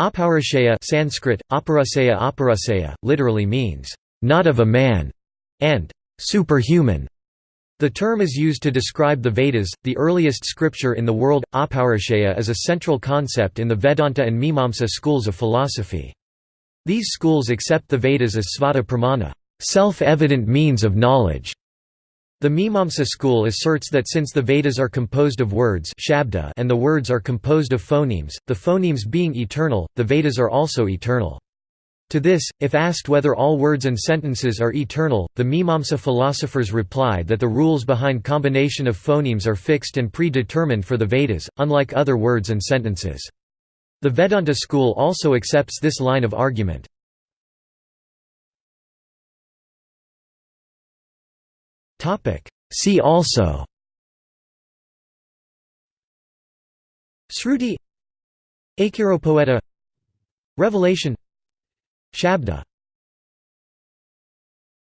Apaurusheya Sanskrit, Apaurusheya, literally means, "...not of a man", and "...superhuman". The term is used to describe the Vedas, the earliest scripture in the world. Apaurusheya is a central concept in the Vedanta and Mimamsa schools of philosophy. These schools accept the Vedas as svata pramana, self-evident means of knowledge. The Mimamsa school asserts that since the Vedas are composed of words shabda and the words are composed of phonemes, the phonemes being eternal, the Vedas are also eternal. To this, if asked whether all words and sentences are eternal, the Mimamsa philosophers reply that the rules behind combination of phonemes are fixed and predetermined for the Vedas, unlike other words and sentences. The Vedanta school also accepts this line of argument. See also. Sruti. Acheiropoieta Revelation. Shabda